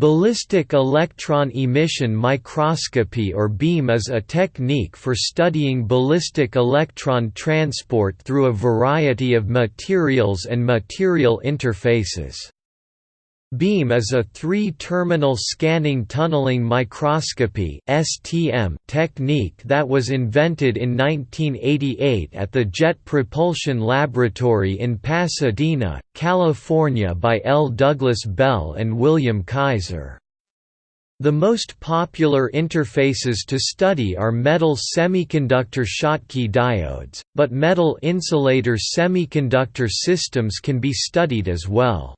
Ballistic electron emission microscopy or BEEM is a technique for studying ballistic electron transport through a variety of materials and material interfaces. BEEM is a three-terminal scanning tunneling microscopy (STM) technique that was invented in 1988 at the Jet Propulsion Laboratory in Pasadena, California by L. Douglas Bell and William Kaiser. The most popular interfaces to study are metal semiconductor Schottky diodes, but metal insulator semiconductor systems can be studied as well.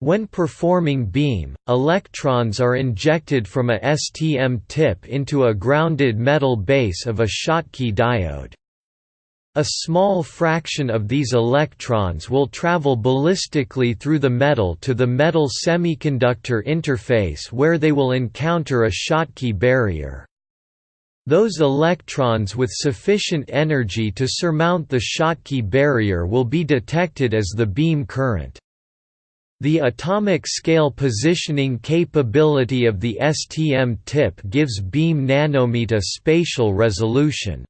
When performing BEEM, electrons are injected from a STM tip into a grounded metal base of a Schottky diode. A small fraction of these electrons will travel ballistically through the metal to the metal semiconductor interface where they will encounter a Schottky barrier. Those electrons with sufficient energy to surmount the Schottky barrier will be detected as the BEEM current. The atomic scale positioning capability of the STM tip gives BEEM nanometer spatial resolution.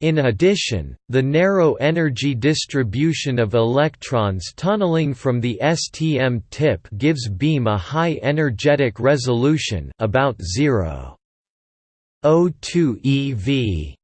In addition, the narrow energy distribution of electrons tunneling from the STM tip gives BEEM a high energetic resolution about 0.02 eV.